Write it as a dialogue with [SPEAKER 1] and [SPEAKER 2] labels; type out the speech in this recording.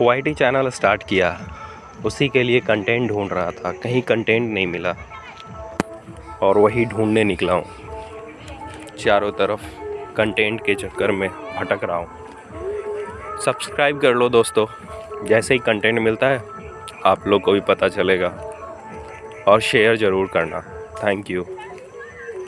[SPEAKER 1] Y channel start किया। उसी के लिए कंटेंट ढूंढ रहा था। कहीं कंटेंट नहीं मिला। और वही ढूँढने निकला हूँ। चारों तरफ़ कंटेंट के चक्कर में भटक रहा हूँ। सब्सक्राइब कर लो दोस्तों। जैसे ही कंटेंट मिलता है, आप लोग को भी पता चलेगा। और शेयर ज़रूर करना। Thank you